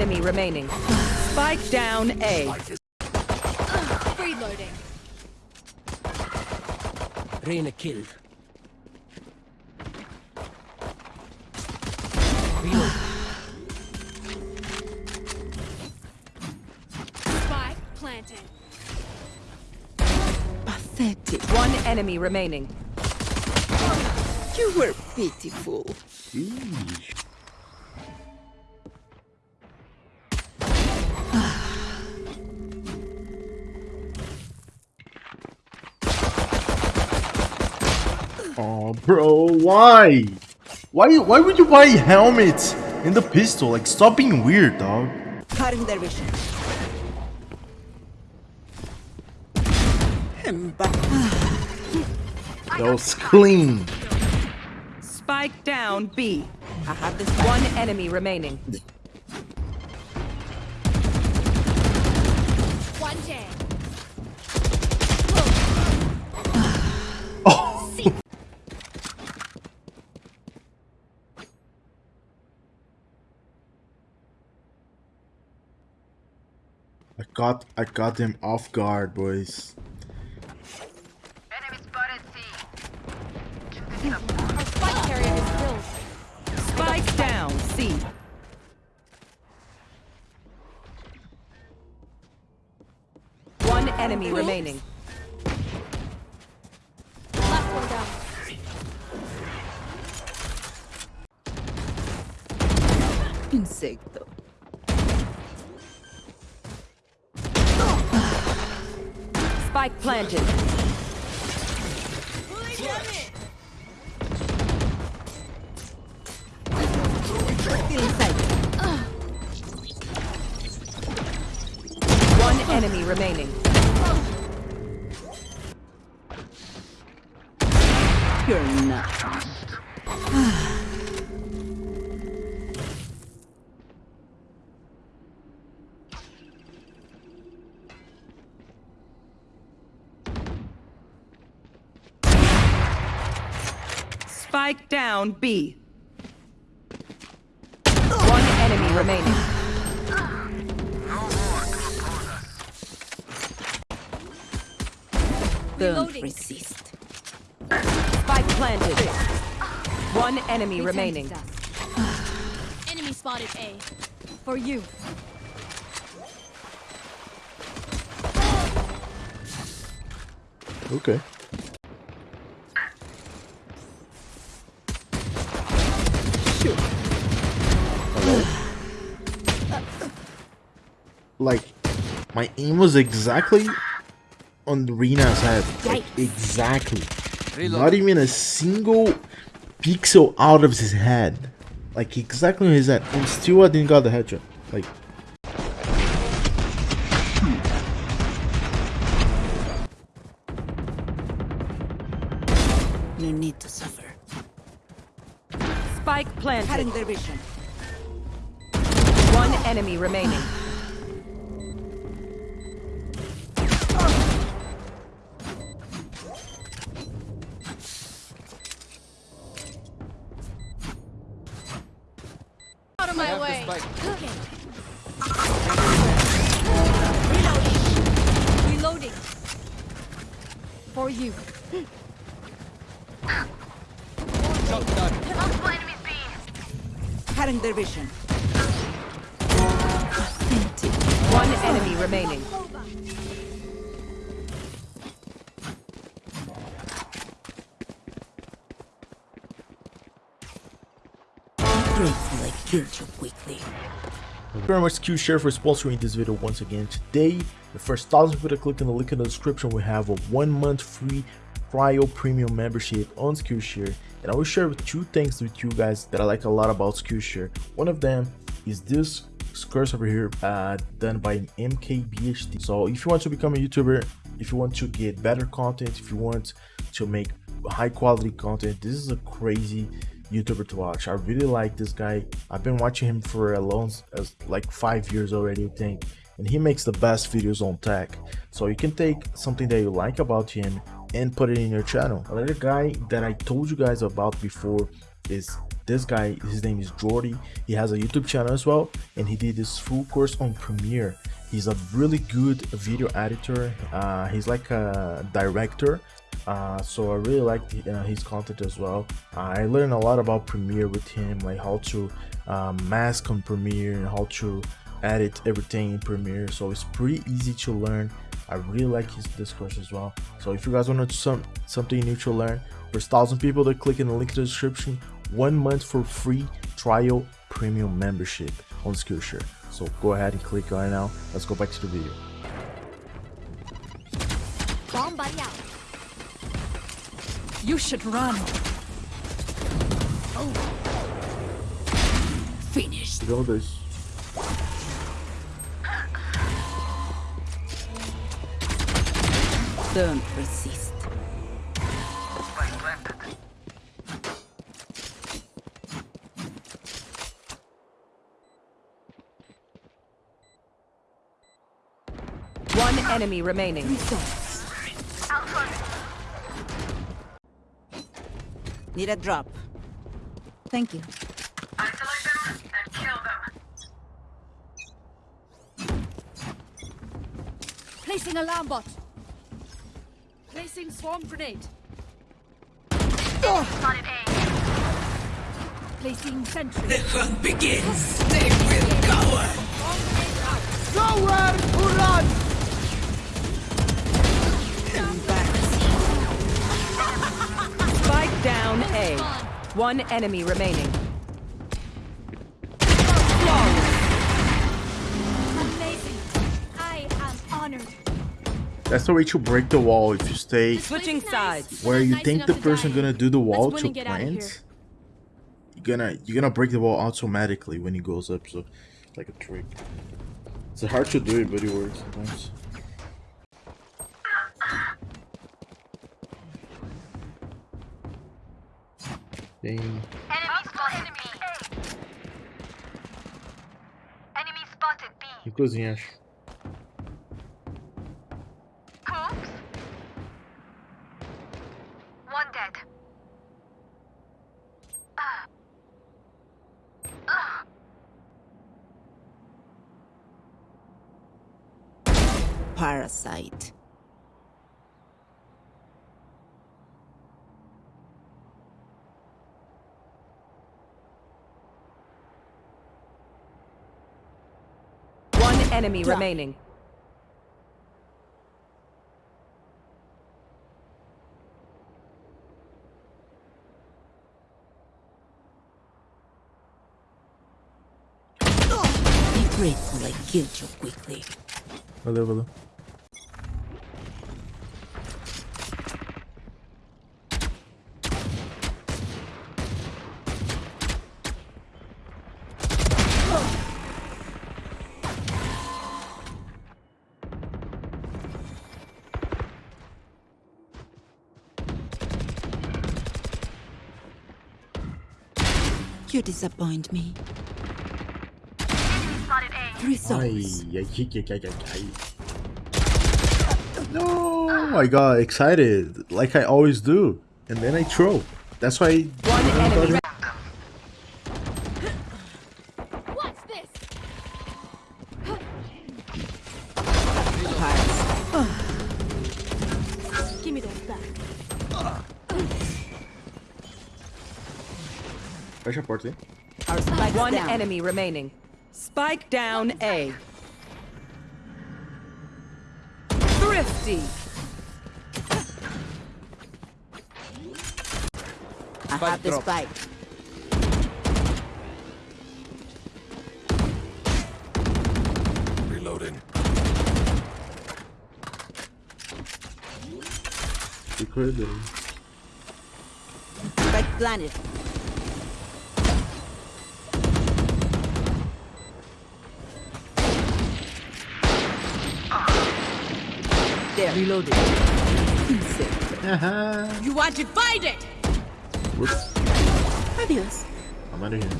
enemy remaining. Spike down A. Reloading. Reyna killed. Spike planted. Pathetic. One enemy remaining. You were pitiful. Oh, bro, why? Why? Why would you buy helmets and the pistol? Like, stop being weird, dog. Cutting their vision. Emba- That was clean. Spike down B. I have this one enemy remaining. I got, I got them off guard, boys. Our spike carrier is killed. Spike down C. One enemy remaining. Last one down. Insecto. Spike planted. One enemy remaining. You're not. Spike down B. One enemy remaining. Don't resist. Spike planted. One enemy remaining. Enemy spotted A. For you. Okay. Like, my aim was exactly on Reyna's head. Like, exactly. Not even a single pixel out of his head. Like, exactly on his head. And still I didn't got the headshot. Like, No need to suffer. Spike Cutting planted. their vision. One enemy remaining. Out of my way. Cooking. Reloading. Reloading. For you. Cutting their vision. One enemy remaining. You quickly. Thank you very much Skillshare for sponsoring this video once again. Today, the first thousand people that click on the link in the description will have a one month free trial premium membership on Skillshare. And I will share two things with you guys that I like a lot about Skillshare. One of them is this course over here uh, done by MKBHD. So if you want to become a YouTuber, if you want to get better content, if you want to make high quality content, this is a crazy YouTuber to watch. I really like this guy. I've been watching him for a long, as like five years already, I think. And he makes the best videos on tech. So you can take something that you like about him and put it in your channel. Another guy that I told you guys about before is this guy. His name is Jordy. He has a YouTube channel as well, and he did this full course on Premiere. He's a really good video editor. Uh, he's like a director uh, so I really liked uh, his content as well. I learned a lot about Premiere with him, like how to um, mask on Premiere and how to edit everything in Premiere. So it's pretty easy to learn. I really like his discourse as well. So if you guys want to some something new to learn, there's thousand people that click in the link in the description. One month for free trial premium membership on Skillshare. So go ahead and click right now. Let's go back to the video. Bomb buddy out. You should run. Oh. Finished. Go this. Don't resist. One enemy remaining. Need a drop. Thank you. Isolate them and kill them. Placing alarm bot. Placing swarm grenade. Spotted A. Placing sentry. The hunt begins. One enemy remaining. Amazing. I am honored. That's the way to break the wall if you stay Switching sides. where you nice think the person die. gonna do the wall to and get out of here. plant you're gonna you're gonna break the wall automatically when he goes up so like a trick it's hard to do it but it works sometimes Dang. Enemy spotted B. Enemy spotted B. Inclusive, acho. Oops. One dead. Ah. Ah. Parasite. One enemy Drop. remaining. Be grateful I killed you quickly. Valeu, valeu. You disappoint me. Enemy spotted A. Three Ai, souls. No, I got excited like I always do, and then I throw. That's why. One enemy. re- What's this? Give me those back. Fecha a porta aí. Our spikes One down. enemy remaining. Spike down A. Thrifty. I have the spike. Reloading. could. uh, Spike planted. There. Reloaded. Haha. You are divided. Whoops. Adios. I'm out of here.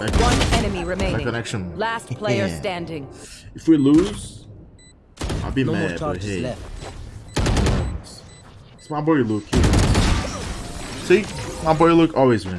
Back. One enemy My remaining. connection. Last player Yeah. standing. If we lose, I'll be No more mad. But charges hey, left. my boy Luke. He. See, my boy Luke always wins.